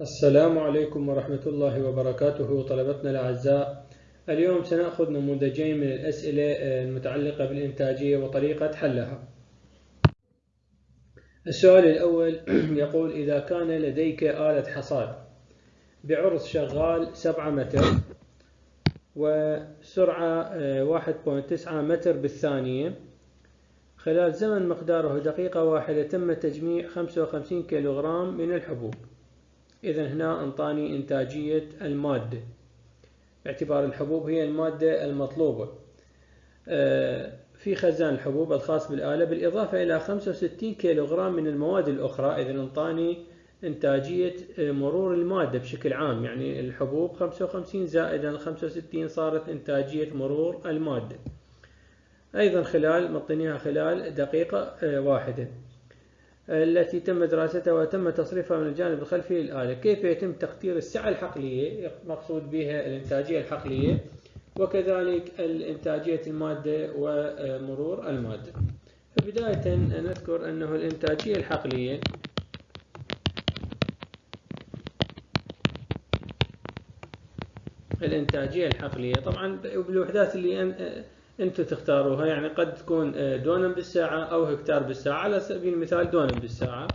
السلام عليكم ورحمة الله وبركاته طلبتنا الأعزاء. اليوم سنأخذ نموذجين من الأسئلة المتعلقة بالإنتاجية وطريقة حلها. السؤال الأول يقول إذا كان لديك آلة حصاد بعرض شغال 7 متر وسرعة 1.9 متر بالثانية خلال زمن مقداره دقيقة واحدة تم تجميع 55 كيلوغرام من الحبوب. إذا هنا أنطاني إنتاجية المادة. باعتبار الحبوب هي المادة المطلوبة. آه، في خزان الحبوب الخاص بالآلة بالإضافة إلى 65 كيلوغرام من المواد الأخرى. إذا أنطاني إنتاجية آه، مرور المادة بشكل عام. يعني الحبوب 55 زائدا 65 صارت إنتاجية مرور المادة. أيضا خلال مطنيها خلال دقيقة آه، واحدة. التي تم دراستها وتم تصريفها من الجانب الخلفي للآلة. كيف يتم تقدير السعة الحقلية؟ مقصود بها الإنتاجية الحقلية وكذلك الإنتاجية المادة ومرور المادة. فبداية نذكر أنه الإنتاجية الحقلية الإنتاجية الحقلية طبعا بالوحدات اللي أنتم تختاروها يعني قد تكون آه، دونم بالساعة أو هكتار بالساعة على سبيل المثال دونم بالساعة.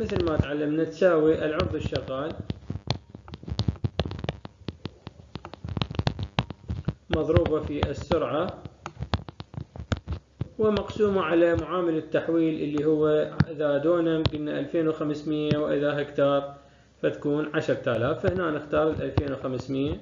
مثل ما تعلمنا تساوي العرض الشغال مضروبة في السرعة ومقسومة على معامل التحويل اللي هو إذا دونم قلنا 2500 وإذا هكتار. فتكون 10000 فهنا نختار 2500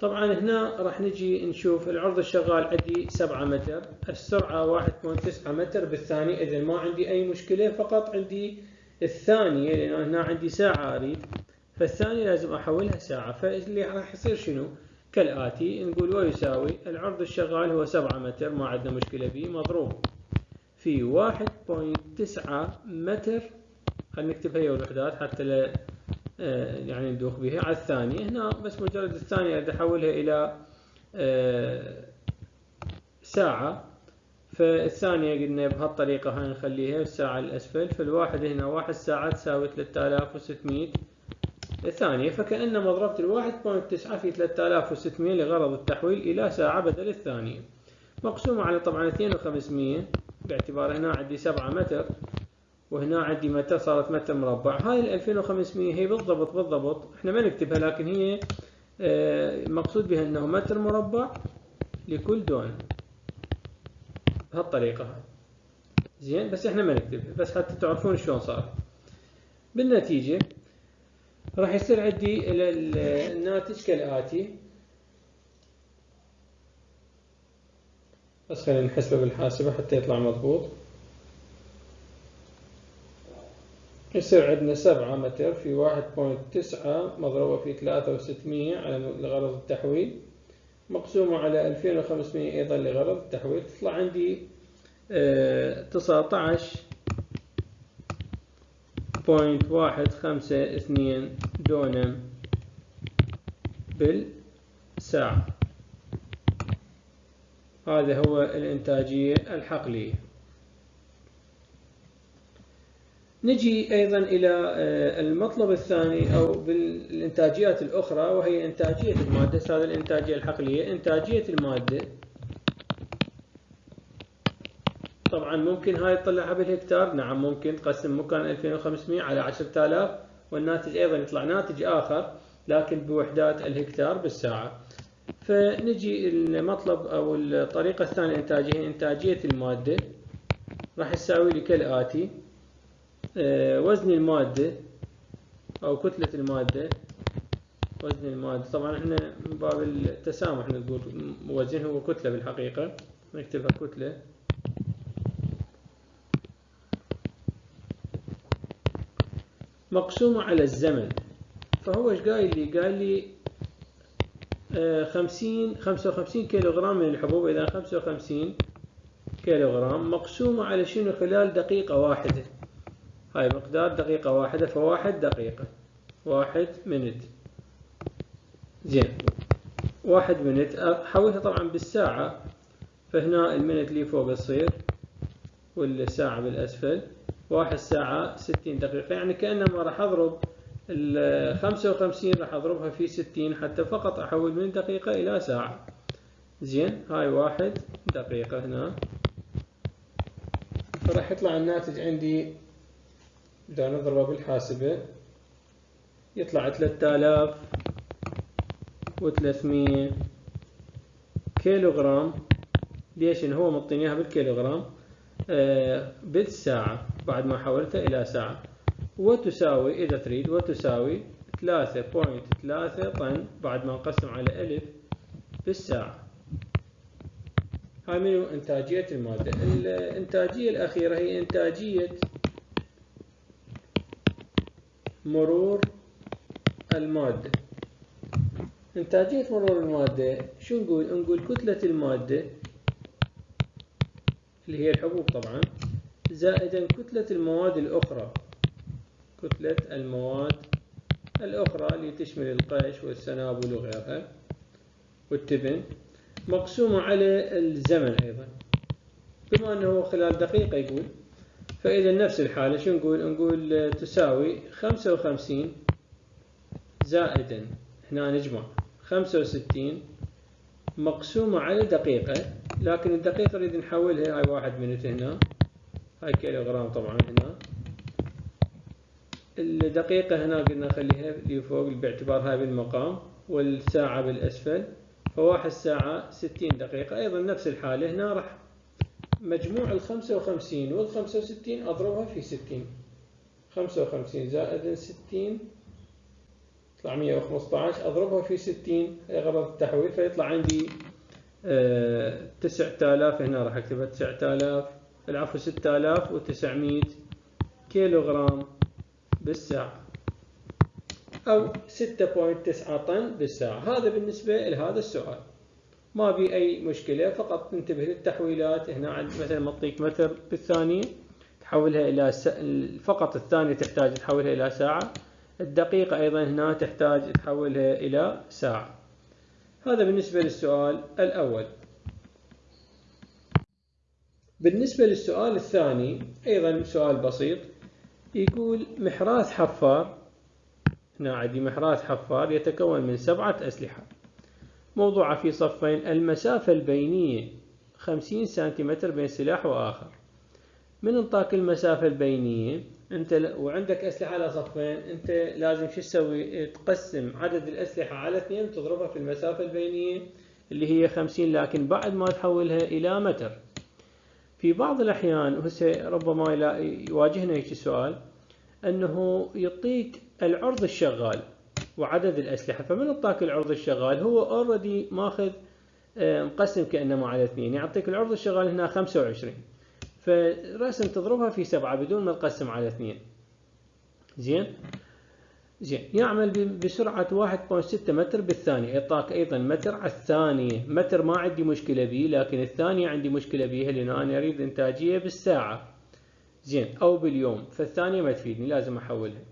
طبعا هنا راح نجي نشوف العرض الشغال عندي 7 متر السرعة 1.9 متر بالثانية إذا ما عندي أي مشكلة فقط عندي الثانية لأن هنا عندي ساعة أريد فالثانية لازم أحولها ساعة. فاللي راح يصير شنو؟ كالآتي نقول ويساوي العرض الشغال هو 7 متر ما عندنا مشكلة به مضروب. في 1.9 متر خلينا نكتب هي الوحدات حتى لا آه، يعني ندوخ بها. على الثانية هنا بس مجرد الثانية أريد أحولها إلى آه، ساعة. فالثانية قلنا بهالطريقة هاي نخليها الساعة الأسفل. فالواحد هنا واحد ساعة تساوي 3600 ثانية فكأنما ضربت الواحد بوينت تسعة في 3600 لغرض التحويل إلى ساعة بدل الثانية. مقسومة على طبعا 2500 باعتبار هنا عندي 7 متر. وهنا عندي متر صارت متر مربع. هاي ال 2500 هي بالضبط بالضبط. إحنا ما نكتبها لكن هي آه، مقصود بها إنه متر مربع لكل دون. بهالطريقة هاي. زين؟ بس إحنا ما نكتبها بس حتى تعرفون شلون صار. بالنتيجة راح يصير عندي الناتج كالآتي. بس خلينا نحسبه بالحاسبة حتى يطلع مضبوط. يصير عندنا سبعة متر في واحد point تسعة مضروبة في ثلاثة وستمية لغرض التحويل. مقسومة على ألفين وخمسمية أيضا لغرض التحويل. تطلع عندي آه، تسعة عشر point واحد خمسة اثنين دونم بالساعة. هذا هو الإنتاجية الحقلية. نجي أيضا إلى آه، المطلب الثاني أو بالإنتاجيات الأخرى وهي إنتاجية المادة. هذا الإنتاجية الحقلية إنتاجية المادة. طبعا ممكن هاي تطلعها بالهكتار. نعم ممكن. تقسم مكان 2500 على 10000 والناتج أيضا يطلع ناتج آخر لكن بوحدات الهكتار بالساعة. فنجي المطلب أو الطريقة الثانية إنتاجية إنتاجية المادة. راح تساوي لي كالآتي وزن المادة أو كتلة المادة. وزن المادة. طبعا إحنا من باب التسامح نقول وزن هو كتلة بالحقيقة. نكتبها كتلة. مقسومة على الزمن. فهو إيش قايل لي؟ قال لي آه، خمسين خمسة وخمسين كيلو غرام من الحبوب. إذا خمسة وخمسين كيلو غرام مقسومة على شنو؟ خلال دقيقة واحدة. هاي مقدار دقيقة واحدة فواحد دقيقة. واحد منت زين. واحد منت حولها طبعا بالساعة. فهنا المنت اللي فوق تصير والساعة بالأسفل. واحد ساعة ستين دقيقة. يعني كأنما راح أضرب الخمسة وخمسين راح أضربها في ستين حتى فقط أحول من دقيقة إلى ساعة. زين. هاي واحد دقيقة هنا. فراح يطلع الناتج عندي إذا نضربه بالحاسبة يطلع ثلاثة آلاف وثلاثمية كيلو جرام ليش؟ إن هو مطيني إياها بالكيلوغرام. آه بالساعة بعد ما حولتها إلى ساعة. وتساوي إذا تريد وتساوي ثلاثة point ثلاثة طن بعد ما نقسم على ألف بالساعة. هاي منو؟ إنتاجية المادة. الإنتاجية الأخيرة هي إنتاجية مرور المادة. إنتاجية مرور المادة شو نقول؟ نقول كتلة المادة اللي هي الحبوب طبعا زائدا كتلة المواد الأخرى. كتلة المواد الأخرى اللي تشمل القش والسنابل وغيرها والتبن مقسومة على الزمن أيضا. بما أنه خلال دقيقة يقول فإذا نفس الحالة شو نقول؟ نقول تساوي خمسة وخمسين زائدا. هنا نجمع. خمسة وستين مقسومة على دقيقة لكن الدقيقة نريد نحولها هاي واحد منت هنا. هاي كيلو جرام طبعا هنا. الدقيقة هنا قلنا نخليها اللي فوق باعتبار هاي بالمقام والساعة بالأسفل. فواحد ساعة ستين دقيقة. أيضا نفس الحالة. هنا راح مجموع الخمسة وخمسين والخمسة وستين أضربها في ستين. خمسة وخمسين زائد ستين يطلع مية وخمسة عشر أضربها في ستين. هي غرض التحويل فيطلع عندي آه، تسعة آلاف هنا راح أكتبها تسعة آلاف. العفو ستة آلاف وتسعمية كيلو غرام بالساعة. أو ستة point تسعة طن بالساعة. هذا بالنسبة لهذا السؤال. ما بي أي مشكلة فقط ننتبه للتحويلات. هنا مثلا معطيك متر بالثانية تحولها إلى س... فقط الثانية تحتاج تحولها إلى ساعة. الدقيقة أيضا هنا تحتاج تحولها إلى ساعة. هذا بالنسبة للسؤال الأول. بالنسبة للسؤال الثاني أيضا سؤال بسيط. يقول محراث حفار هنا عندي محراث حفار يتكون من سبعة أسلحة. موضوعة في صفين. المسافة البينية 50 سنتيمتر بين سلاح وآخر. من انطاك المسافة البينية؟ أنت وعندك أسلحة على صفين. أنت لازم شو تسوي؟ تقسم عدد الأسلحة على اثنين وتضربها في المسافة البينية اللي هي 50 لكن بعد ما تحولها إلى متر. في بعض الأحيان وهسه ربما يواجهنا هيك سؤال أنه يعطيك العرض الشغال. وعدد الأسلحة. فمن اعطاك العرض الشغال هو اوريدي ماخذ آه، مقسم كأنما على اثنين. يعطيك العرض الشغال هنا 25 فرسم تضربها في سبعة بدون ما تقسم على اثنين. زين؟ زين. يعمل بسرعة 1.6 متر بالثانية. يعطاك أيضا متر. على الثانية متر ما عندي مشكلة به لكن الثانية عندي مشكلة بها لأن أنا أريد إنتاجية بالساعة. زين. أو باليوم. فالثانية ما تفيدني لازم أحولها.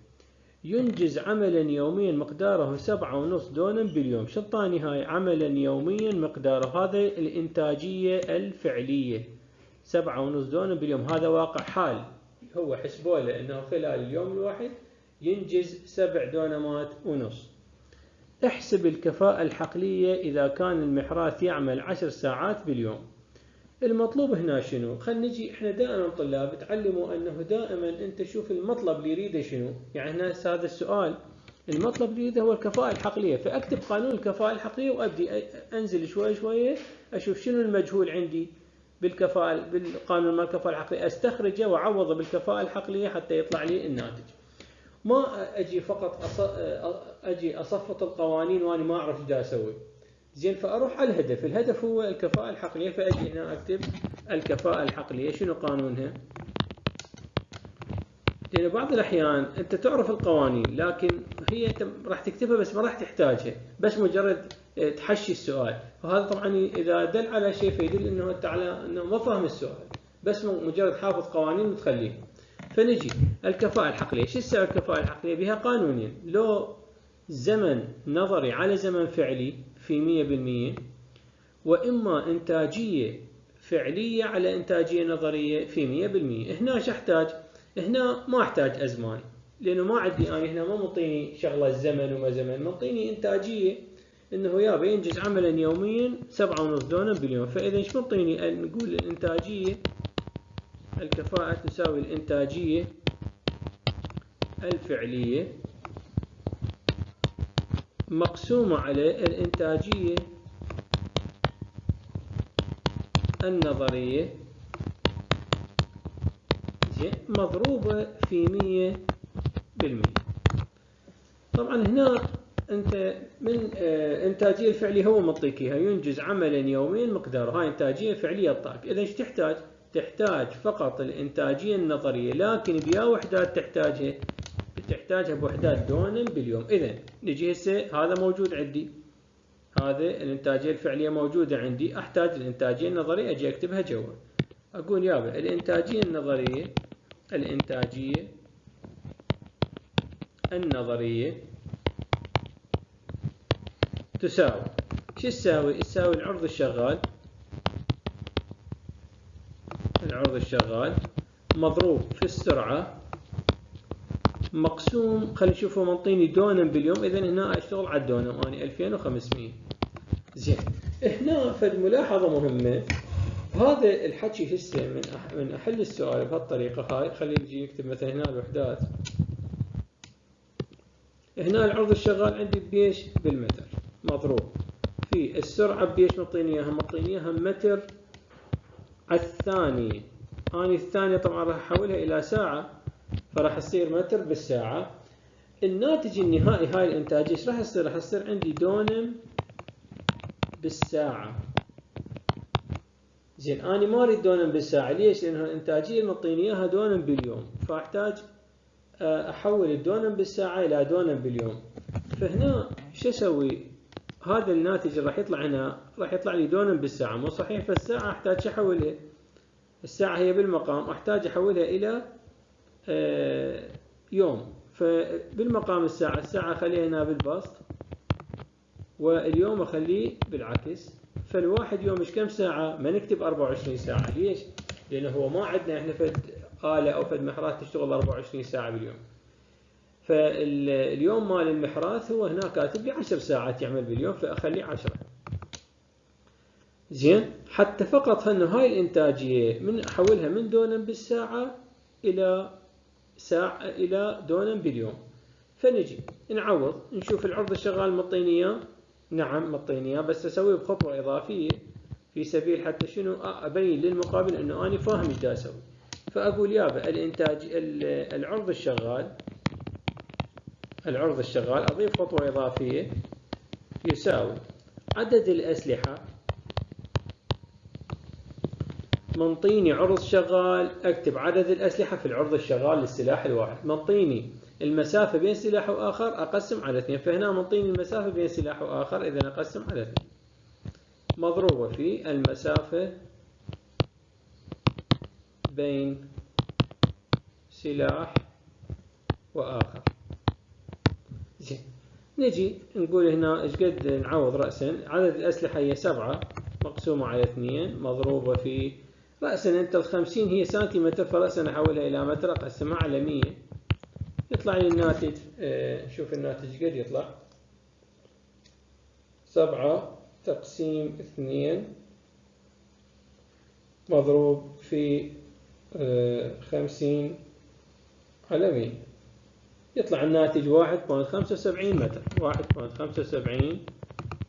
ينجز عملا يوميا مقداره سبعة ونص دونم باليوم. شطاني هاي عملا يوميا مقداره هذا الإنتاجية الفعلية. سبعة ونص دونم باليوم. هذا واقع حال. هو حسبوا له إنه خلال اليوم الواحد ينجز سبع دونمات ونص. احسب الكفاءة الحقلية إذا كان المحراث يعمل عشر ساعات باليوم. المطلوب هنا شنو؟ خلينا نجي إحنا دائما طلاب تعلموا أنه دائما أنت شوف المطلب اللي يريده شنو؟ يعني هنا هذا السؤال. المطلب اللي يريده هو الكفاءة الحقلية فأكتب قانون الكفاءة الحقلية وابدي أنزل شوي شوي أشوف شنو المجهول عندي بالكفاءة بالقانون مال الكفاءة الحقلية أستخرجه وأعوضه بالكفاءة الحقلية حتى يطلع لي الناتج. ما أجي فقط أجي أصفط القوانين وأنا ما أعرف إيش أسوي. زين فأروح على الهدف، الهدف هو الكفاءة الحقلية. فأجي هنا أكتب الكفاءة الحقلية. شنو قانونها؟ لأن بعض الأحيان أنت تعرف القوانين لكن هي أنت راح تكتبها بس ما راح تحتاجها. بس مجرد تحشي السؤال. وهذا طبعا إذا دل على شيء فيدل أنه أنت على أنه ما فاهم السؤال. بس مجرد حافظ قوانين وتخليه. فنجي. الكفاءة الحقلية. شو السبب الكفاءة الحقلية؟ بها قانونين. لو زمن نظري على زمن فعلي في 100% وإما إنتاجية فعلية على إنتاجية نظرية في مية بالمية. هنا شو أحتاج؟ هنا ما أحتاج أزمان لأنه ما عندي أنا هنا ما مطيني شغلة زمن وما زمن مطيني إنتاجية إنه يابا ينجز عملا يوميا سبعة ونص دونم باليوم فإذا إيش منطيني؟ نقول الإنتاجية الكفاءة تساوي الإنتاجية الفعلية. مقسومة على الإنتاجية النظرية. مضروبة في مية بالمية. طبعا هنا أنت من آه إنتاجية الفعليه هو اياها ينجز عملا يوميا مقداره. هاي إنتاجية فعلية الطاقة. اذا إيش تحتاج؟ تحتاج فقط الإنتاجية النظرية لكن بيا وحدات تحتاجها تحتاجها بوحدات دونم باليوم. اذا نجي هسه هذا موجود عندي. هذا الانتاجيه الفعلية موجودة عندي. أحتاج الانتاجيه النظريه أجي أكتبها جوا. أقول يابا الإنتاجية النظرية الإنتاجية النظرية تساوي. شو تساوي؟ تساوي العرض الشغال. العرض الشغال مضروب في السرعة مقسوم خلينا نشوفه منطيني دونم باليوم. اذا هنا أشتغل على الدونم اني 2500 زين. هنا فد ملاحظة مهمة. هذا الحكي هسه من من أحل السؤال بهالطريقة. هاي خلينا نجي نكتب مثلا هنا الوحدات. هنا العرض الشغال عندي بيش بالمتر. مضروب. في السرعة بيش مطيني إياها. مطيني إياها متر على الثانية اني الثانية طبعا راح أحولها إلى ساعة. فراح تصير متر بالساعة. الناتج النهائي هاي الانتاجية إيش راح يصير؟ راح يصير عندي دونم بالساعة. زين أنا ما أريد دونم بالساعة. ليش؟ لأن الانتاجية مطيني إياها دونم باليوم. فأحتاج آه، أحول الدونم بالساعة إلى دونم باليوم. فهنا شو أسوي؟ هذا الناتج اللي راح يطلع هنا راح يطلع لي دونم بالساعة. مو صحيح؟ فالساعة أحتاج أحولها. الساعة هي بالمقام أحتاج أحولها إلى يوم. فبالمقام الساعة الساعة اخليها هنا بالبسط واليوم أخليه بالعكس. فالواحد يوم إيش كم ساعة؟ ما نكتب 24 ساعة. ليش؟ لأنه هو ما عندنا إحنا فد آلة أو فد محرات تشتغل 24 ساعة باليوم. فاليوم مال المحراث هو هنا كاتب لي 10 ساعات يعمل باليوم فأخليه 10 زين؟ حتى فقط انه هاي الإنتاجية من احولها من دونم بالساعة إلى ساعة إلى دونم باليوم فنجي نعوض نشوف العرض الشغال مطيني نعم مطيني بس اسويه بخطوة إضافية. في سبيل حتى شنو؟ أبين للمقابل أنه أنا فاهم إيش أسوي. فأقول يابا الإنتاج العرض الشغال العرض الشغال أضيف خطوة إضافية. يساوي عدد الأسلحة. منطيني عرض شغال أكتب عدد الأسلحة في العرض الشغال للسلاح الواحد. منطيني المسافة بين سلاح وآخر أقسم على اثنين. فهنا منطيني المسافة بين سلاح وآخر إذا أقسم على اثنين. مضروبة في المسافة بين سلاح وآخر. زين. نجي نقول هنا إيش قد نعوض رأسا. عدد الأسلحة هي سبعة مقسومة على اثنين مضروبة في رأسا أنت الخمسين هي سنتيمتر فرأسا أحولها إلى متر. أقسمها على مية. يطلع لي الناتج آه شوف الناتج قد يطلع. سبعة تقسيم اثنين. مضروب في آه خمسين على مية. يطلع الناتج 1.75 متر. 1.75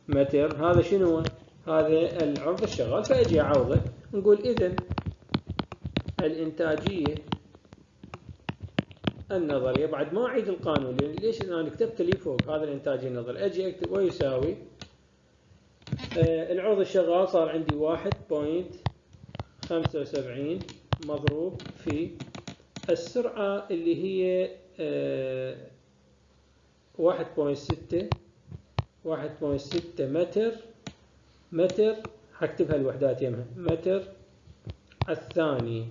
متر. هذا شنو هذا العرض الشغال. فأجي أعوضه. نقول إذا الإنتاجية النظرية. بعد ما أعيد القانون ليش أنا كتبت لي فوق هذا الإنتاجية النظرية؟ أجي أكتب ويساوي آه العرض الشغال صار عندي 1.75 مضروب في السرعة اللي هي واحد point ستة واحد point ستة متر متر حكتبها الوحدات يمها متر الثاني.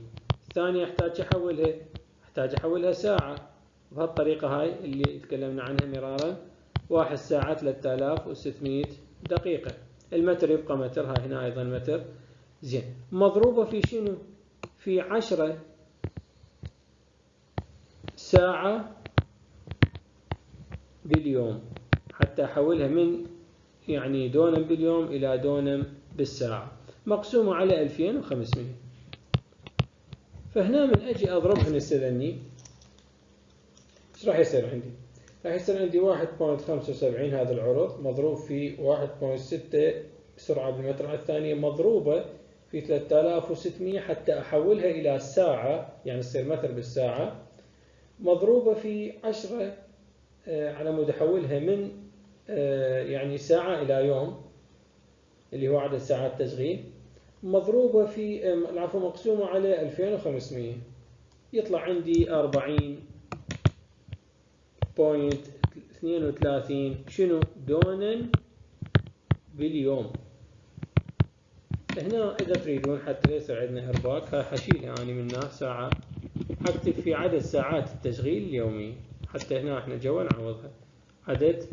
الثانية أحتاج أحولها. أحتاج أحولها ساعة. بهالطريقة هاي اللي تكلمنا عنها مرارا. واحد ساعة 3600 دقيقة. المتر يبقى متر. هاي هنا أيضا متر. زين. مضروبة في شنو؟ في عشرة ساعة باليوم. حتى أحولها من يعني دونم باليوم إلى دونم بالساعة. مقسومة على 2500 فهنا من أجي أضربها نستذني إيش راح يصير عندي؟ راح يصير عندي 1.75 هذا العرض مضروب في 1.6 سرعة بالمتر على الثانية مضروبة في 3600 حتى أحولها إلى ساعة يعني تصير متر بالساعة. مضروبة في 10 آه، على مود أحولها من آه، يعني ساعة إلى يوم. اللي هو عدد ساعات تشغيل مضروبة في العفو مقسومة على 2500 يطلع عندي 40 point 32 شنو؟ دونم باليوم. هنا إذا تريدون حتى يصير عندنا إرباك هاي حشيلها أنا منها ساعة. أكتب في عدد ساعات التشغيل اليومي. حتى هنا إحنا جوا نعوضها عدد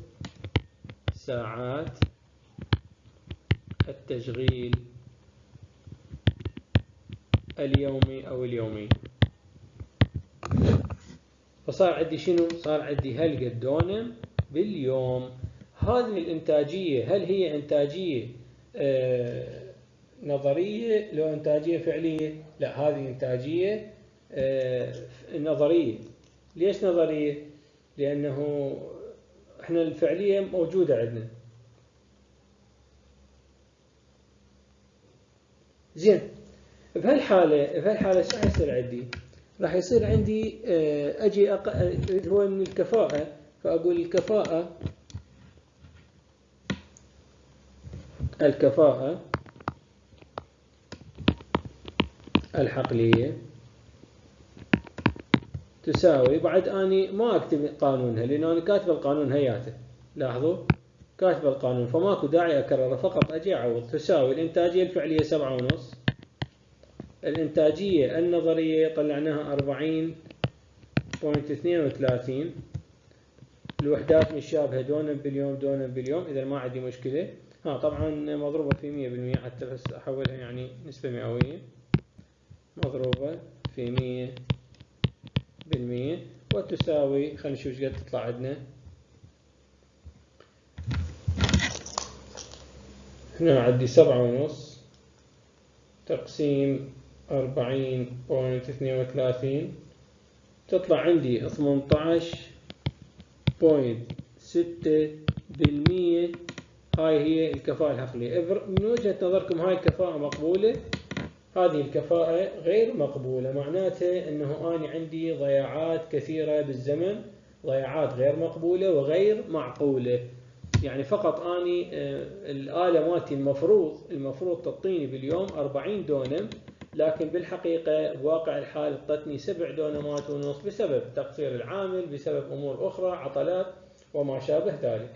ساعات التشغيل اليومي أو اليومي فصار عندي شنو؟ صار عندي هالقد دونم باليوم هذه الإنتاجية هل هي إنتاجية آه نظرية لو إنتاجية فعلية؟ لا هذه إنتاجية آه نظرية ليش نظرية؟ لأنه إحنا الفعلية موجودة عندنا زين. بهالحالة بهالحالة إيش راح يصير عندي؟ راح يصير عندي آه، أجي أق... هو من الكفاءة فأقول الكفاءة الكفاءة الحقلية تساوي بعد أني ما أكتب قانونها لأن أنا كاتب القانون هياته. لاحظوا؟ كاتب القانون فماكو داعي اكرره فقط أجي أعوض. تساوي الإنتاجية الفعلية سبعة ونص. الإنتاجية النظرية طلعناها أربعين بوينت اثنين وثلاثين. الوحدات مشابهة دونا باليوم دونا باليوم إذا ما عندي مشكلة. ها طبعا مضروبة في مية بالمية حتى بس أحولها يعني نسبة مئوية. مضروبة في مية بالمية. وتساوي خلينا نشوف إيش قد تطلع عندنا. هنا عندي سبعة ونص. تقسيم أربعين بوينت اثنين وثلاثين. تطلع عندي ثمنتاش point ستة بالمية. هاي هي الكفاءة الحقلية من وجهة نظركم هاي الكفاءة مقبولة؟ هذه الكفاءة غير مقبولة. معناتها أنه أنا عندي ضياعات كثيرة بالزمن ضياعات غير مقبولة وغير معقولة. يعني فقط أني آه، الآلة مالتي المفروض المفروض تعطيني باليوم 40 دونم لكن بالحقيقة بواقع الحال اعطتني سبع دونمات ونص بسبب تقصير العامل بسبب أمور أخرى عطلات وما شابه ذلك.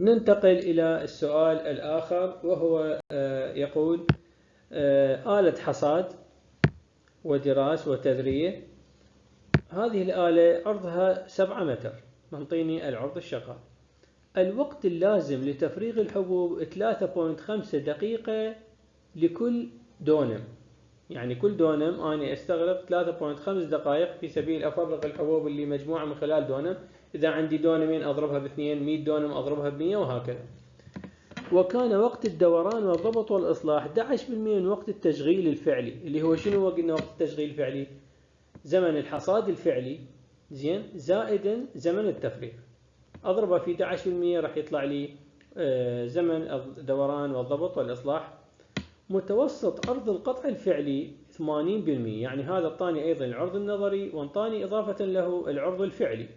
ننتقل إلى السؤال الآخر وهو آه، يقول آه، آلة حصاد ودراس وتذرية. هذه الآلة عرضها سبعة متر. منطيني العرض الشغال. الوقت اللازم لتفريغ الحبوب 3.5 دقيقة لكل دونم. يعني كل دونم أنا أستغرق 3.5 دقائق في سبيل أفرغ الحبوب اللي مجموعة من خلال دونم. إذا عندي دونمين أضربها باثنين 100 دونم أضربها بمية وهكذا. وكان وقت الدوران والضبط والإصلاح 11% من وقت التشغيل الفعلي اللي هو شنو قلنا وقت التشغيل الفعلي؟ زمن الحصاد الفعلي. زين زائدا زمن التفريغ. أضربه في 11% راح يطلع لي آه، زمن الدوران والضبط والإصلاح. متوسط عرض القطع الفعلي 80% يعني هذا الطاني أيضا العرض النظري وانطاني إضافة له العرض الفعلي.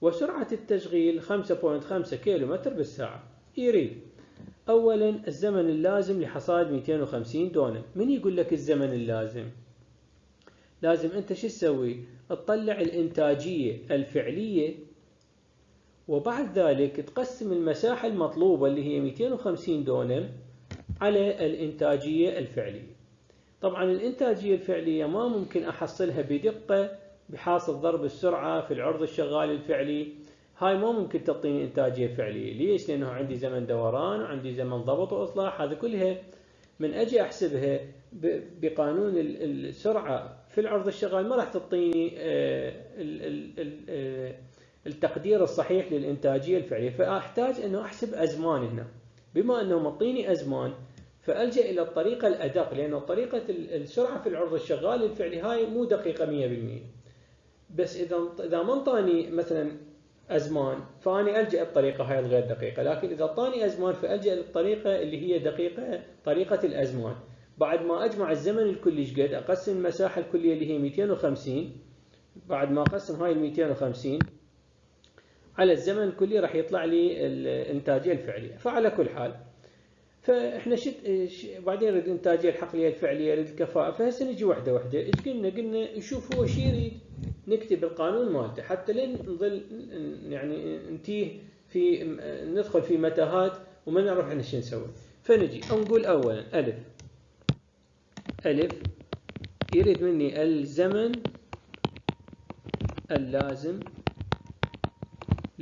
وسرعة التشغيل 5.5 كيلو متر بالساعة. يريد أولا الزمن اللازم لحصاد 250 دونم. من يقول لك الزمن اللازم؟ لازم أنت شو تسوي؟ تطلع الإنتاجية الفعلية وبعد ذلك تقسم المساحة المطلوبة اللي هي 250 دونم على الإنتاجية الفعلية. طبعا الإنتاجية الفعلية ما ممكن أحصلها بدقة بحاصل ضرب السرعة في العرض الشغال الفعلي. هاي ما ممكن تعطيني إنتاجية فعلية. ليش؟ لأنه عندي زمن دوران وعندي زمن ضبط وإصلاح. هذه كلها من أجي أحسبها بقانون السرعة في العرض الشغال ما راح تعطيني آه، آه، التقدير الصحيح للإنتاجية الفعلية. فأحتاج أنه أحسب أزمان هنا. بما أنه معطيني أزمان فألجأ إلى الطريقة الأدق لأنه طريقة السرعة في العرض الشغال الفعلي هاي مو دقيقة 100% بس إذا إذا ما انطاني مثلا أزمان فأني ألجأ الطريقة هاي الغير دقيقة. لكن إذا أعطاني أزمان فألجأ للطريقة اللي هي دقيقة طريقة الأزمان. بعد ما أجمع الزمن الكلي قد أقسم المساحة الكلية اللي هي 250 بعد ما أقسم هاي ال 250 على الزمن الكلي راح يطلع لي الإنتاجية الفعلية فعلى كل حال فإحنا شت بعدين نريد الانتاجيه الحقلية الفعلية نريد الكفاءة. فهسه نجي واحدة واحدة. إيش قلنا؟ قلنا نشوف هو شو يريد؟ نكتب القانون مالته. حتى لين نظل يعني نتيه في ندخل في متاهات وما نعرف إحنا شو نسوي. فنجي. نقول اولا ألف. ألف. يريد مني الزمن اللازم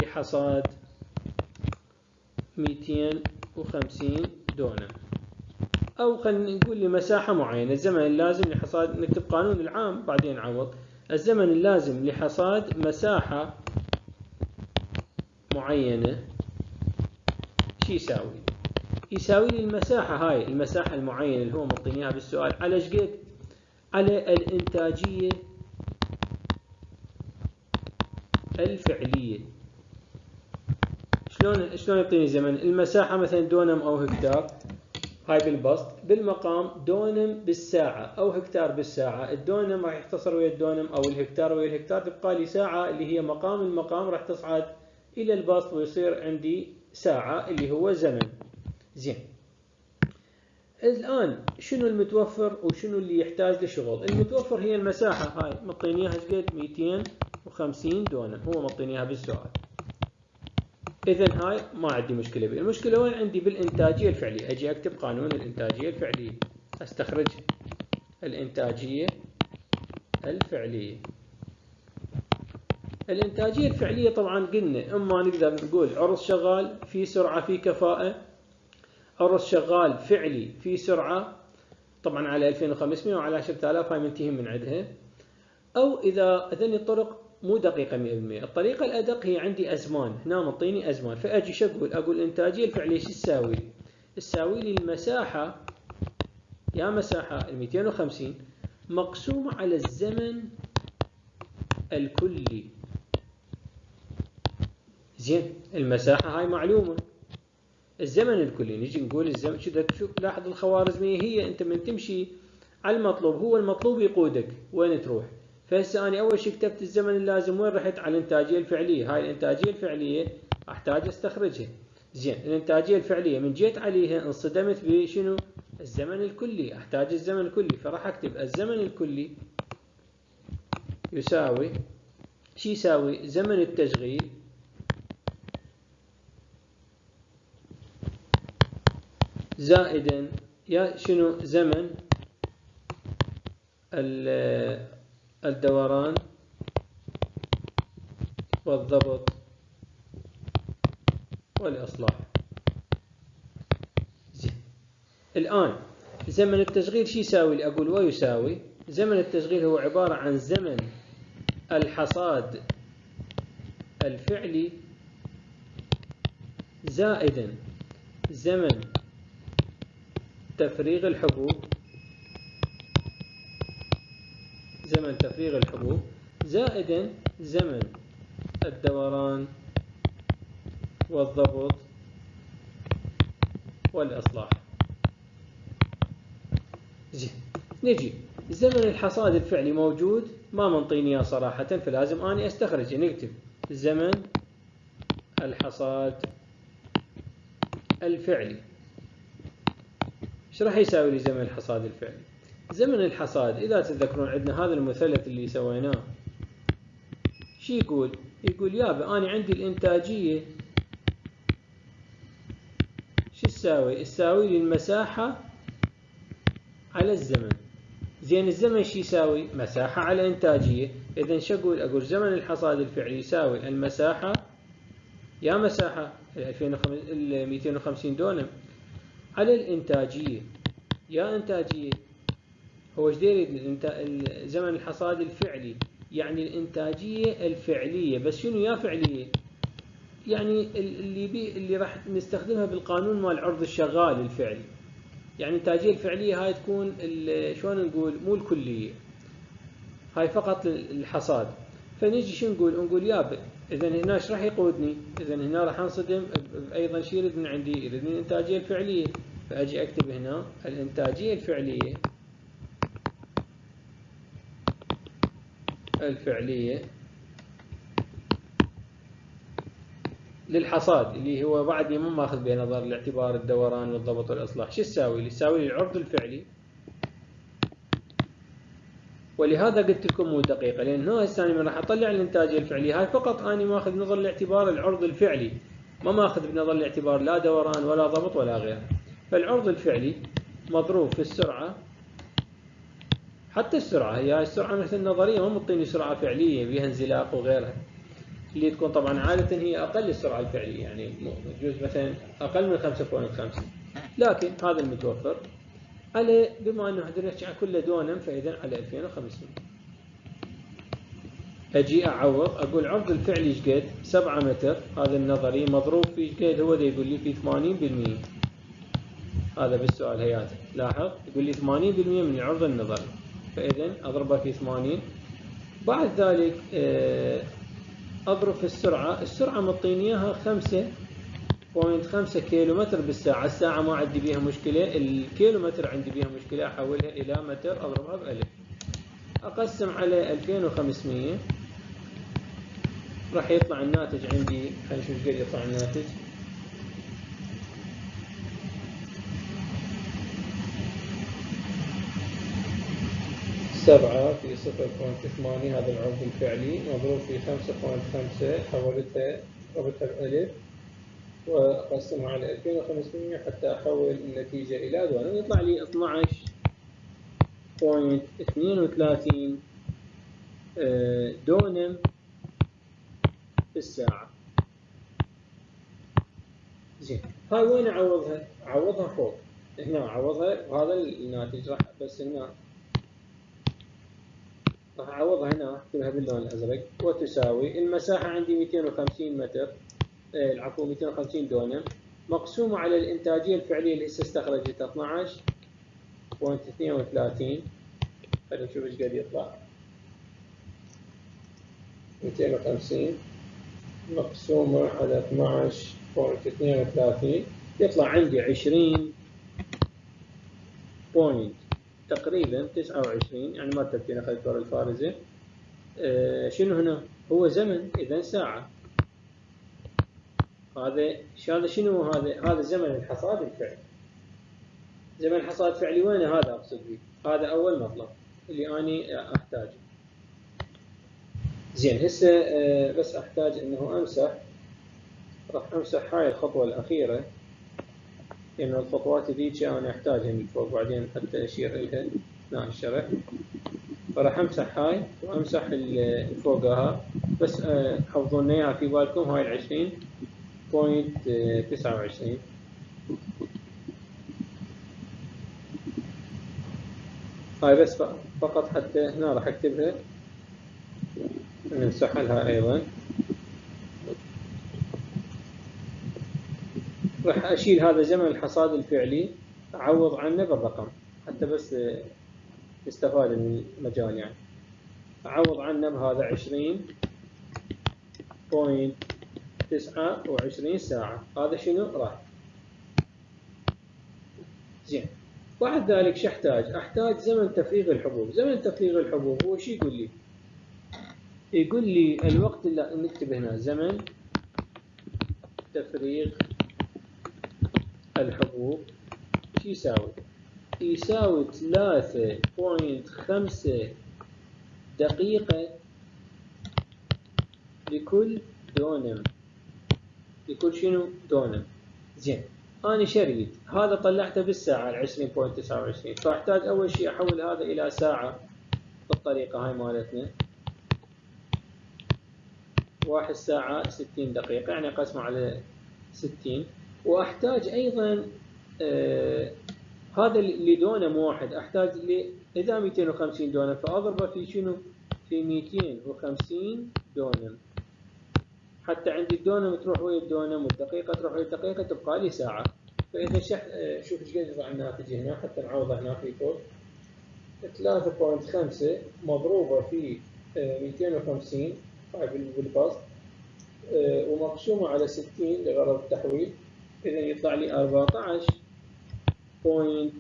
لحصاد 250 دونم أو خلينا نقول لمساحة معينة. الزمن اللازم لحصاد نكتب قانون العام بعدين نعوض. الزمن اللازم لحصاد مساحة معينة شو يساوي؟ يساوي لي المساحة هاي المساحة المعينة اللي هو معطيني إياها بالسؤال على إيش قد؟ على الإنتاجية الفعلية شلون شلون يعطيني زمن؟ المساحة مثلا دونم أو هكتار هاي بالبسط بالمقام دونم بالساعة أو هكتار بالساعة الدونم راح يختصر ويا الدونم أو الهكتار ويا الهكتار تبقى لي ساعة اللي هي مقام المقام راح تصعد إلى البسط ويصير عندي ساعة اللي هو زمن زين. الآن شنو المتوفر وشنو اللي يحتاج لشغل؟ المتوفر هي المساحة هاي. مطيني اياها قد؟ 250 دونم. هو مطيني اياها بالسؤال اذا هاي ما عندي مشكلة بها المشكلة وين عندي؟ بالإنتاجية الفعلية. أجي أكتب قانون الإنتاجية الفعلية. أستخرج الإنتاجية الفعلية. الإنتاجية الفعلية طبعا قلنا أما نقدر نقول عرض شغال في سرعة في كفاءة. عرض شغال فعلي في سرعة طبعا على 2500 وعلى 10000 هاي منتهي من عندها أو إذا هذني الطرق مو دقيقة 100% الطريقة الأدق هي عندي أزمان. هنا مطيني أزمان. فأجي شو أقول؟ أقول الإنتاجية الفعلية شو تساوي تساوي لي المساحة يا مساحة ال 250 مقسومة على الزمن الكلي. زين المساحة هاي معلومة. الزمن الكلي نجي نقول الزمن شو شوف لاحظ الخوارزمية هي أنت من تمشي على المطلوب هو المطلوب يقودك وين تروح. فهسه أنا أول شيء كتبت الزمن اللازم وين رحت؟ على الإنتاجية الفعلية. هاي الإنتاجية الفعلية أحتاج أستخرجها. زين الإنتاجية الفعلية من جيت عليها انصدمت بشنو؟ الزمن الكلي أحتاج الزمن الكلي. فراح أكتب الزمن الكلي يساوي شو يساوي؟ زمن التشغيل زائدا يا شنو زمن الدوران والضبط والإصلاح؟ الآن زمن التشغيل شو يساوي؟ أقول ويساوي زمن التشغيل هو عبارة عن زمن الحصاد الفعلي زائدا زمن تفريغ الحبوب. زمن تفريغ الحبوب. زائدا زمن الدوران والضبط والإصلاح. زين نجي. زمن الحصاد الفعلي موجود؟ ما منطيني اياه صراحة فلازم اني استخرجه نكتب. زمن الحصاد الفعلي. إيش راح يساوي لي زمن الحصاد الفعلي زمن الحصاد إذا تتذكرون عندنا هذا المثلث اللي سويناه شو يقول؟ يقول يابا أنا عندي الإنتاجية شو تساوي؟ تساوي لي المساحة على الزمن زين الزمن شو يساوي؟ مساحة على إنتاجية إذا شو أقول؟ أقول زمن الحصاد الفعلي يساوي المساحة يا مساحة ال 250 دونم على الإنتاجية. يا إنتاجية هو إيش يريد زمن الحصاد الفعلي؟ يعني الإنتاجية الفعلية. بس شنو يا فعلية؟ يعني اللي بي اللي راح نستخدمها بالقانون مال عرض الشغال الفعلي. يعني الإنتاجية الفعلية هاي تكون شلون نقول؟ مو الكلية. هاي فقط الحصاد. فنجي شو نقول؟ نقول يا اذا هنا إيش راح يقودني؟ اذا هنا راح أنصدم أيضا شيء يريد من عندي يريد من الانتاجيه الفعلية. فأجي أكتب هنا الإنتاجية الفعلية. الفعلية للحصاد اللي هو بعدني ما ماخذ بنظر الاعتبار الدوران والضبط والإصلاح. شو تساوي لي تساوي لي العرض الفعلي. ولهذا قلت لكم مو دقيقة لأن هنا هسه من راح أطلع الإنتاجية الفعلية هاي فقط أنا ماخذ بنظر الاعتبار العرض الفعلي ما ماخذ بنظر الاعتبار لا دوران ولا ضبط ولا غيره. فالعرض الفعلي مضروب في السرعة حتى السرعة هي السرعة مثل النظرية ما مطيني سرعة فعلية بها انزلاق وغيرها. اللي تكون طبعا عادة هي أقل السرعة الفعلية يعني يجوز مثلا أقل من 5.5 لكن هذا المتوفر. على بما أنه إحنا نحكي على كله دونم فاذا على 2500 أجي أعوض أقول عرض الفعلي إيش قد؟ 7 متر. هذا النظري مضروب في إيش قد؟ هو ده يقول لي في 80% هذا بالسؤال هياته. لاحظ؟ يقول لي 80% من العرض النظري. فاذا أضربه في 80 بعد ذلك آه، أضرب في السرعة. السرعة مطيني اياها 5 0.5 كيلو متر بالساعة الساعة ما عندي بيها مشكلة الكيلو متر عندي بيها مشكلة أحولها إلى متر أضربها بألف. أقسم على 2500 راح يطلع الناتج عندي. خلينا نشوف قد يطلع الناتج. سبعة في صفر point ثمانية هذا العرض الفعلي. مضروب في خمسة point خمسة حولتها ضربتها بألف. وأقسمها على 2500 حتى أحول النتيجة إلى دونم يطلع لي 12.32 آه، دونم في الساعة. زين هاي وين أعوضها؟ أعوضها فوق. هنا أعوضها وهذا الناتج راح بس هنا راح أعوضها هنا أكتبها باللون الأزرق وتساوي المساحة عندي 250 متر. العفو 250 دونم. مقسومة على الإنتاجية الفعلية اللي هسه استخرجت 12.32 خلينا نشوف إيش قد يطلع. 250 مقسومة على 12.32 يطلع عندي 20 بوينت تقريبا 29 يعني ما تبكي أخذت ورا الفارزة. آه شنو هنا؟ هو زمن اذا ساعة. هذا هذا شنو هذا؟ هذا زمن الحصاد الفعلي. زمن الحصاد الفعلي وين هذا أقصد به هذا أول مطلب اللي أني أحتاجه. زين هسه آه، بس أحتاج إنه أمسح راح أمسح هاي الخطوة الأخيرة لأنه الخطوات ذيك أنا أحتاجها من فوق بعدين حتى أشير لها اثناء الشرح فراح أمسح هاي وأمسح فوقها. بس آه، حفظوا إياها في بالكم هاي العشرين. point تسعة وعشرين. هاي بس فقط حتى هنا راح أكتبها. نمسح أيضا. راح أشيل هذا زمن الحصاد الفعلي أعوض عنه بالرقم حتى بس نستفاد من المجال يعني. أعوض عنه بهذا عشرين point تسعة وعشرين ساعة. هذا شنو؟ راح زين. بعد ذلك شو أحتاج؟ أحتاج زمن تفريغ الحبوب. زمن تفريغ الحبوب هو شو يقول لي؟ يقول لي الوقت اللي نكتب هنا زمن تفريغ الحبوب شو يساوي؟ يساوي ثلاثة point خمسة دقيقة لكل دونم. يكون شنو؟ دونم. زين. أنا شريت. هذا طلعته بالساعة ال 20.29 فأحتاج أول شيء أحول هذا إلى ساعة بالطريقة هاي مالتنا. واحد ساعة ستين دقيقة. يعني أقسمه على ستين. وأحتاج أيضا آه هذا اللي دونم واحد. أحتاج إذا ميتين وخمسين دونم. فأضربه في شنو؟ في ميتين وخمسين دونم. حتى عندي الدونم تروح ويا الدونم والدقيقة تروح ويا الدقيقة تبقى لي ساعة. فإذا شح آه، شوف إيش قد يطلع الناتج هنا حتى نعوضه هنا في فوق. 3.5 مضروبة في 250 آه، بالبسط آه، ومقسومة على 60 لغرض التحويل. إذا يطلع لي 14 point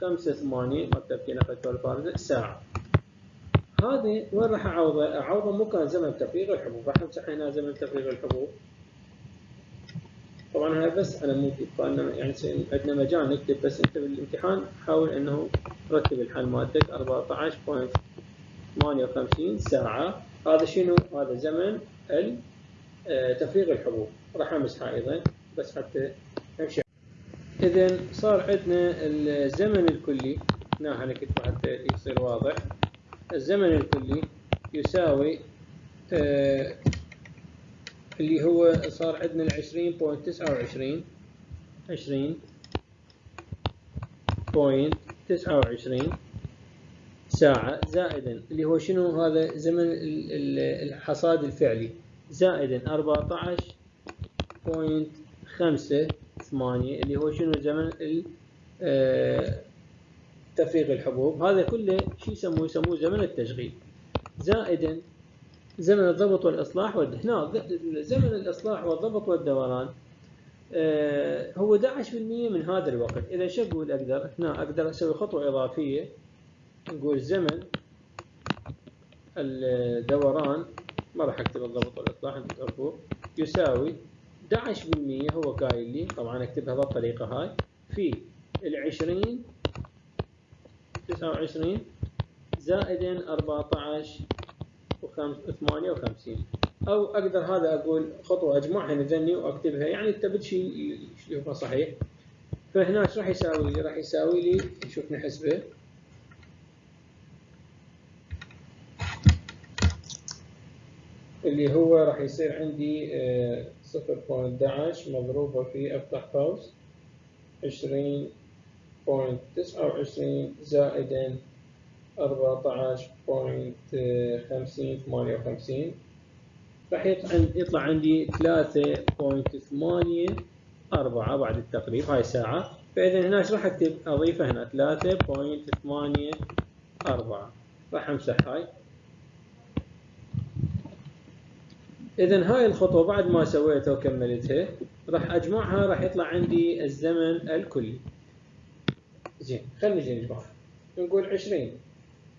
خمسة ثمانية مكتب في نقل الفارزة ساعة. هذه وين راح أعوضه؟ أعوضه مو كان زمن تفريغ الحبوب راح نمسح هنا زمن تفريغ الحبوب. طبعا هاي بس على مود يعني عندنا مجال نكتب بس أنت بالامتحان حاول أنه رتب الحل مالتك 14.58 ساعة. هذا شنو؟ هذا زمن آه، تفريغ الحبوب. راح أمسحها أيضا بس حتى نمشي إذا صار عندنا الزمن الكلي. هنا نكتبه حتى يصير واضح. الزمن الكلي يساوي آه اللي هو صار عندنا العشرين point تسعة وعشرين عشرين point تسعة وعشرين ساعة زائدا. اللي هو شنو هذا زمن الحصاد الفعلي؟ زائدا أربعة عشر بوينت خمسة ثمانية. اللي هو شنو زمن آه، تفريغ الحبوب. هذا كله شو يسموه؟ يسموه زمن التشغيل. زائدا زمن الضبط والإصلاح هنا زمن الإصلاح والضبط والدوران آه هو 11% من هذا الوقت. إذا شو أقول أقدر هنا أقدر أسوي خطوة إضافية. نقول زمن الدوران ما راح أكتب الضبط والإصلاح أنتم تعرفوه يساوي 11% هو قايل لي. طبعا أكتبها بالطريقة هاي. في العشرين تسعة وعشرين زائدا أربعة عشر وثمانية وخمسين. أو أقدر هذا أقول خطوة أجمعها نذني وأكتبها. يعني تبد شيء يشوفه صحيح. فهنا إيش راح يساوي لي؟ راح يساوي لي شوف نحسبه. اللي هو راح يصير عندي آه، صفر point دعش مضروبة في أفتح قوس عشرين point تسعة وعشرين زائدا أربعة point خمسين ثمانية وخمسين. راح يطلع عندي ثلاثة point ثمانية أربعة بعد التقريب هاي ساعة. فإذا هنا إيش راح أكتب؟ أضيفه هنا ثلاثة point ثمانية أربعة. راح أمسح هاي. إذا هاي الخطوة بعد ما سويتها وكملتها راح أجمعها راح يطلع عندي الزمن الكلي. زين خلينا نجي نجمعها نقول عشرين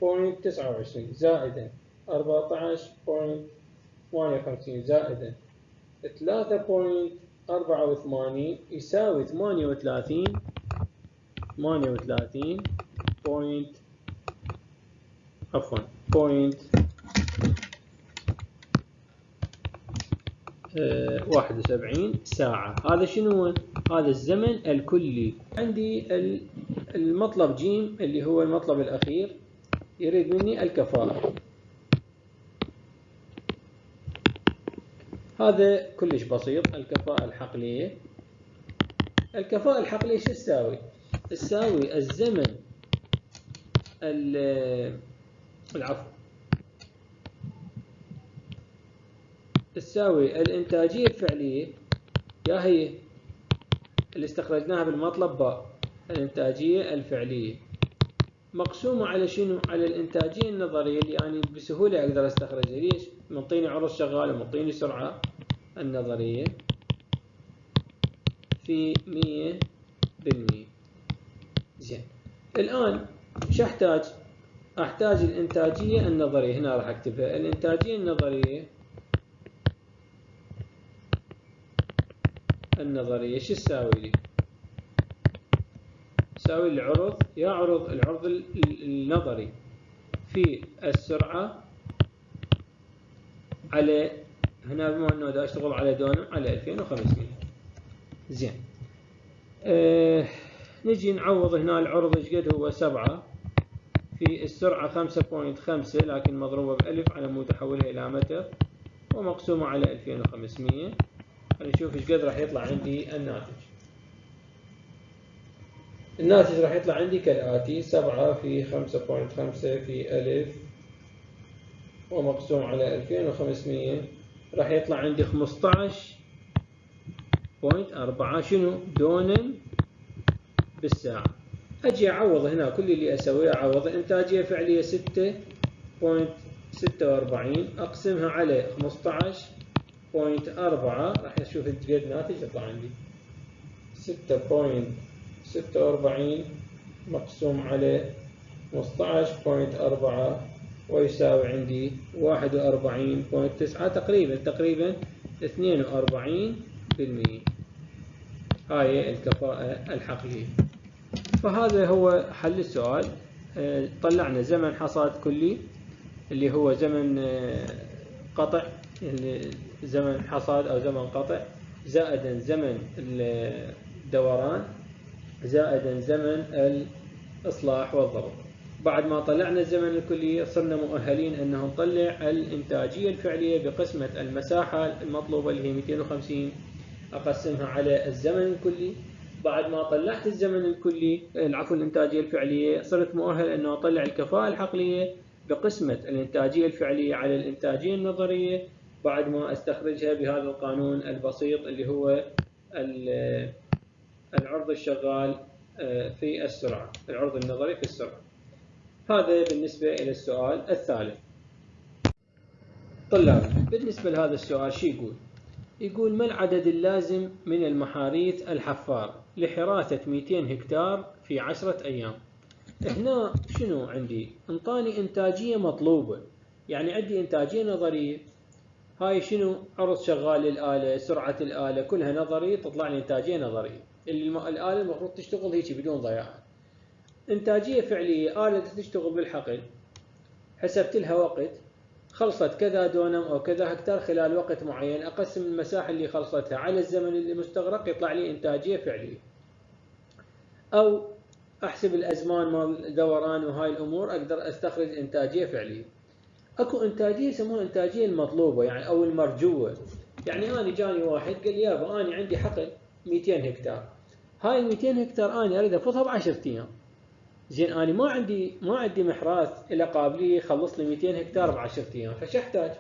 point تسعة وعشرين زائدا أربعة عشر point ثمانية وخمسين زائدا ثلاثة point أربعة وثمانين يساوي ثمانية وثلاثين ثمانية وثلاثين point عفوا point آه، واحد وسبعين ساعة. هذا شنو هو؟ هذا الزمن الكلي. عندي المطلب جيم اللي هو المطلب الأخير. يريد مني الكفاءة هذا كلش بسيط الكفاءة الحقلية. الكفاءة الحقلية شو تساوي؟ تساوي الزمن العفو. تساوي الإنتاجية الفعلية يا هي اللي استخرجناها بالمطلب باء. الإنتاجية الفعلية مقسومة على شنو؟ على الإنتاجية النظرية اللي يعني بسهولة أقدر أستخرجها ليش؟ منطيني عرض شغالة منطيني سرعة النظرية في مية بالمية زين الآن شو أحتاج؟ أحتاج الإنتاجية النظرية هنا راح أكتبها الإنتاجية النظرية النظرية شو تساوي لي؟ تساوي العرض يا عرض العرض النظري في السرعة على هنا بما إنه دا أشتغل على دونم على 2500 زين. آه نجي نعوض هنا العرض إيش قد هو؟ 7 في السرعة 5.5 لكن مضروبة بألف على مود أحولها إلى متر ومقسومة على 2500 خلينا نشوف إيش قد راح يطلع عندي الناتج. الناتج راح يطلع عندي كالآتي سبعة في خمسة point خمسة في ألف ومقسوم على ألفين وخمسمية. راح يطلع عندي خمسطعش point أربعة. شنو؟ دونم بالساعة. أجي أعوض هنا كل اللي أسويه أعوض الإنتاجية فعلية ستة point ستة وأربعين. أقسمها على خمسطعش point أربعة. راح أشوف قد ناتج يطلع عندي. ستة point ستة وأربعين مقسوم على خمسطعش point أربعة ويساوي عندي واحد وأربعين point تسعة تقريبا تقريبا اثنين وأربعين بالمية. هاي الكفاءة الحقيقية. فهذا هو حل السؤال. آه، طلعنا زمن حصاد كلي اللي هو زمن آه، قطع زمن حصاد أو زمن قطع زائدا زمن الدوران زائدا زمن الإصلاح والضبط. بعد ما طلعنا الزمن الكلي صرنا مؤهلين أن نطلع الإنتاجية الفعلية بقسمة المساحة المطلوبة اللي هي 250 أقسمها على الزمن الكلي. بعد ما طلعت الزمن الكلي العفو الإنتاجية الفعلية صرت مؤهل أنه أطلع الكفاءة الحقلية بقسمة الإنتاجية الفعلية على الإنتاجية النظرية. بعد ما أستخرجها بهذا القانون البسيط اللي هو العرض الشغال آه، في السرعة العرض النظري في السرعة. هذا بالنسبة إلى السؤال الثالث. طلاب بالنسبة لهذا السؤال شو يقول؟ يقول ما العدد اللازم من المحاريث الحفار لحراثة 200 هكتار في عشرة أيام؟ هنا شنو عندي؟ انطاني إنتاجية مطلوبة يعني عندي إنتاجية نظرية. هاي شنو؟ عرض شغال للآلة سرعة الآلة كلها نظري تطلع لي إنتاجية نظرية. اللي الآلة المفروض تشتغل هيك بدون ضياع. إنتاجية فعلية آلة تشتغل بالحقل. حسبت لها وقت. خلصت كذا دونم أو كذا هكتار خلال وقت معين. أقسم المساحة اللي خلصتها على الزمن اللي مستغرق يطلع لي إنتاجية فعلية. أو أحسب الأزمان مال الدوران وهاي الأمور أقدر أستخرج إنتاجية فعلية. أكو إنتاجية يسموها إنتاجية المطلوبة يعني أو المرجوة. يعني أنا جاني واحد قال يابا أنا عندي حقل 200 هكتار. هاي ال 200 هكتار أنا أريد أفوتها ب 10 أيام زين أنا ما عندي ما عندي محراث إلى قابلية يخلص لي 200 هكتار ب 10 أيام فش أحتاج؟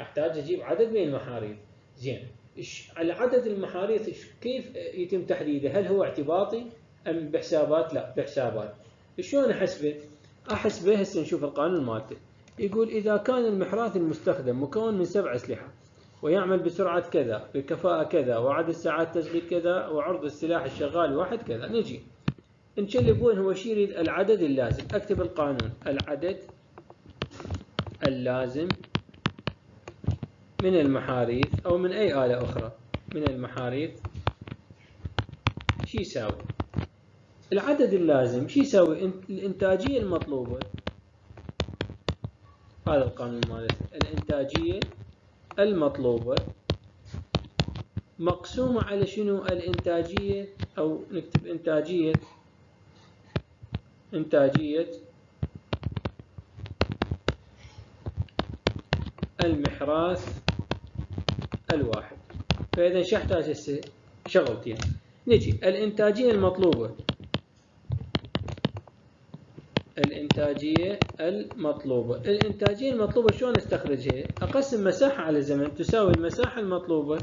أحتاج أجيب عدد من المحاريث زين على عدد المحاريث كيف يتم تحديده؟ هل هو اعتباطي أم بحسابات؟ لا بحسابات شلون أحسبه؟ أحسبه هسه نشوف القانون مالته يقول إذا كان المحراث المستخدم مكون من سبع أسلحة ويعمل بسرعة كذا بكفاءة كذا وعدد ساعات تشغيل كذا وعرض السلاح الشغال واحد كذا. نجي. نشلب وين هو شي يريد العدد اللازم. أكتب القانون. العدد اللازم من المحاريث أو من أي آلة أخرى. من المحاريث. شي يساوي؟ العدد اللازم شي يساوي؟ الإنتاجية المطلوبة. هذا القانون مالته الإنتاجية المطلوبة. مقسومة على شنو؟ الإنتاجية أو نكتب إنتاجية. إنتاجية. المحراث الواحد. فإذا شو أحتاج هسه شغلتين. نجي. الإنتاجية المطلوبة. الإنتاجية المطلوبة. الإنتاجية المطلوبة شلون استخرجها أقسم مساحة على زمن تساوي المساحة المطلوبة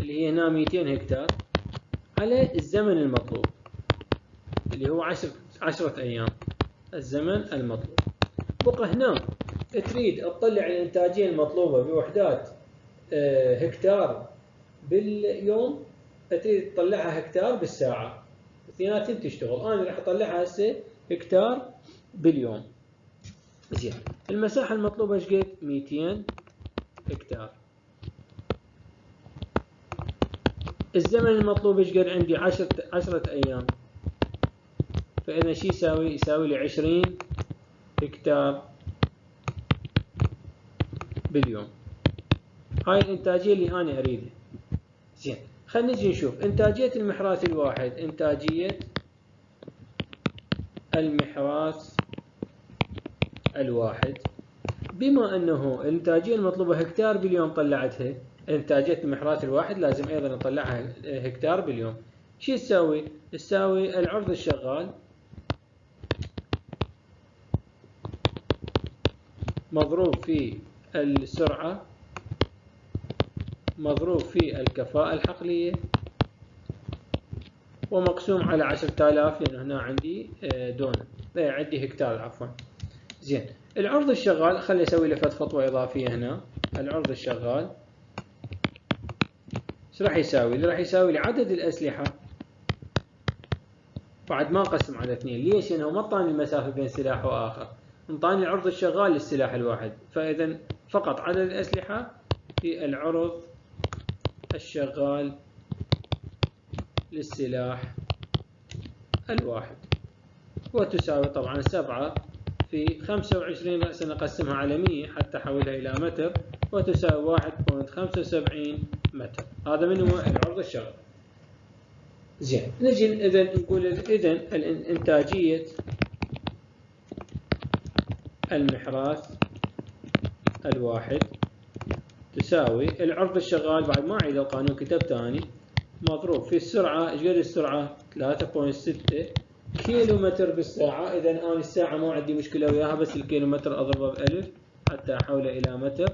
اللي هي هنا 200 هكتار على الزمن المطلوب اللي هو عشر عشرة أيام الزمن المطلوب. بقى هنا تريد تطلع الإنتاجية المطلوبة بوحدات آه، هكتار باليوم تريد تطلعها هكتار بالساعة. اثنيناتهم تشتغل. أنا راح أطلعها هسه هكتار باليوم زين. المساحة المطلوبة إيش قد؟ 200 هكتار. الزمن المطلوب إيش قد؟ عندي 10 10 أيام. فإذا شو يساوي؟ يساوي لي 20 هكتار باليوم هاي الإنتاجية اللي أنا أريدها زين. خلينا نجي نشوف. إنتاجية المحراث الواحد. إنتاجية المحراث الواحد. بما أنه الإنتاجية المطلوبة هكتار باليوم طلعتها إنتاجية المحرات الواحد لازم أيضا نطلعها هكتار باليوم شو تساوي؟ تساوي العرض الشغال مضروب في السرعة مضروب في الكفاءة الحقلية. ومقسوم على عشرة آلاف لأنه هنا عندي آه، دونة إيه، عندي هكتار عفوا. زين. العرض الشغال خلي أسوي له خطوة إضافية هنا. العرض الشغال. إيش راح يساوي؟ اللي راح يساوي لي عدد الأسلحة. بعد ما أقسم على اثنين ليش؟ لأنه ما اعطاني المسافة بين سلاح وآخر. انطاني العرض الشغال للسلاح الواحد. فإذا فقط عدد الأسلحة في العرض الشغال للسلاح الواحد. وتساوي طبعا سبعة في خمسة وعشرين رأسا نقسمها على مية حتى أحولها إلى متر وتساوي واحد بوينت خمسة وسبعين متر. هذا من هو العرض الشغال زين نجي إذا نقول إذا الإنتاجية المحراث الواحد. تساوي العرض الشغال بعد ما أعيد القانون كتب ثاني مضروب في السرعة إيش قد السرعة؟ 3.6 كيلو متر بالساعة. إذا أنا الساعة ما عندي مشكلة وياها بس الكيلو متر أضربه بألف حتى أحوله إلى متر.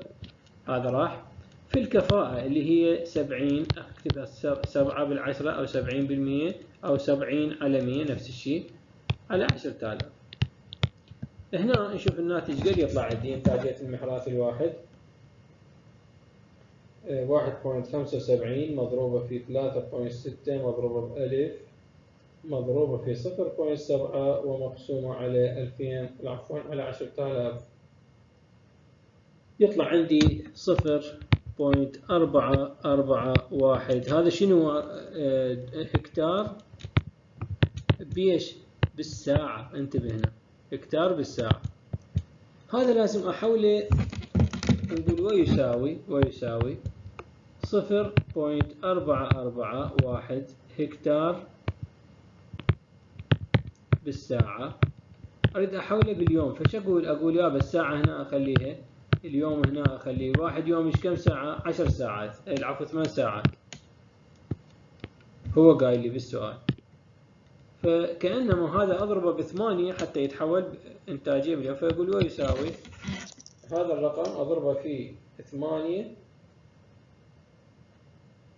هذا راح. في الكفاءة اللي هي 70 أكتبها 7 بالعشرة أو 70 بالمية أو 70 على 100 نفس الشيء على 10000 هنا نشوف الناتج قد يطلع عندي إنتاجية المحراث الواحد. واحد point خمسة وسبعين مضروبة في ثلاثة point ستة مضروبة بألف مضروبة في صفر point سبعة ومقسومة على ألفين عفوا على عشرة آلاف. يطلع عندي صفر point أربعة أربعة واحد. هذا شنو؟ آه، هكتار بيش بالساعة. انتبه هنا. هكتار بالساعة. هذا لازم أحوله نقول ويساوي ويساوي صفر بوينت أربعة أربعة واحد هكتار بالساعة. أريد أحوله باليوم فش أقول؟ أقول يا الساعة هنا أخليها اليوم هنا أخليه. واحد يوم إيش كم ساعة؟ عشر ساعات. العفو ثمان ساعات. هو قايل لي بالسؤال. فكأنما هذا أضربه بثمانية حتى يتحول إنتاجية فيقول ويساوي؟ هذا الرقم أضربه في ثمانية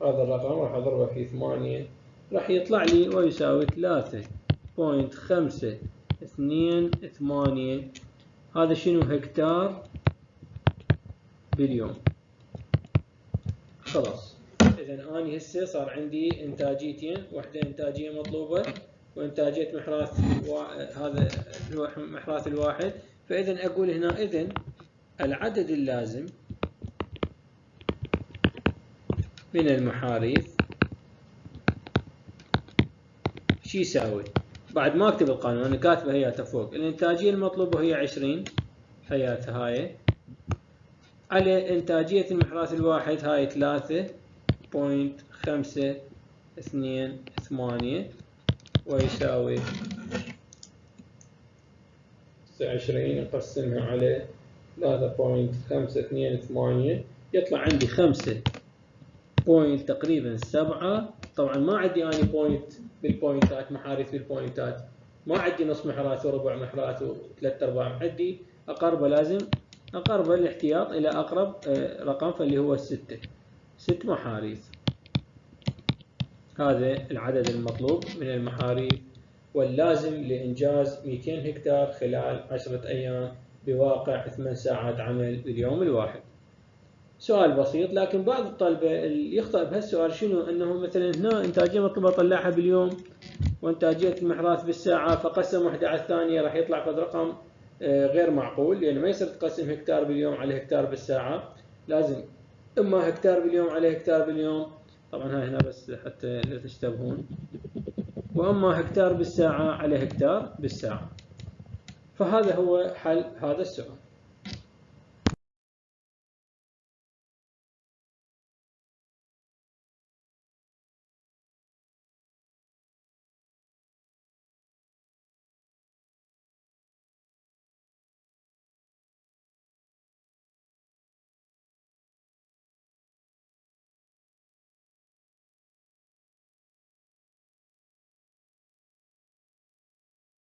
هذا الرقم راح أضربه في ثمانية. راح يطلع لي ويساوي ثلاثة بوينت خمسة اثنين ثمانية. هذا شنو؟ هكتار باليوم خلاص. إذا أنا هسه صار عندي إنتاجيتين. واحدة إنتاجية مطلوبة وإنتاجية محراث هذا هو محراث الواحد. فإذا أقول هنا إذن العدد اللازم من المحاريث شو يساوي؟ بعد ما اكتب القانون أنا كاتبه هياته فوق الإنتاجية المطلوبة هي 20 هياتها هاي. على إنتاجية المحراث الواحد هاي 3.528 ويساوي 29 نقسمها على 3.528 يطلع عندي 5 point تقريبا 7 طبعا ما عندي اني point بالبوينتات محاريث بالبوينتات ما عندي نص محراث وربع محراث وثلاث أرباع. عندي اقربه لازم اقربه الاحتياط إلى أقرب آه، رقم فاللي هو الستة ست محاريث هذا العدد المطلوب من المحاريث واللازم لإنجاز 200 هكتار خلال 10 أيام بواقع 8 ساعات عمل باليوم الواحد. سؤال بسيط لكن بعض الطلبة اللي يخطئ بهالسؤال شنو؟ انه مثلا هنا إنتاجية مطلوبة اطلعها باليوم وإنتاجية المحراث بالساعة فقسم واحدة على الثانية راح يطلع فد رقم آه، غير معقول لأن ما يصير تقسم هكتار باليوم على هكتار بالساعة. لازم إما هكتار باليوم على هكتار باليوم. طبعا هاي هنا بس حتى لا تشتبهون. وإما هكتار بالساعة على هكتار بالساعة. فهذا هو حل هذا السؤال.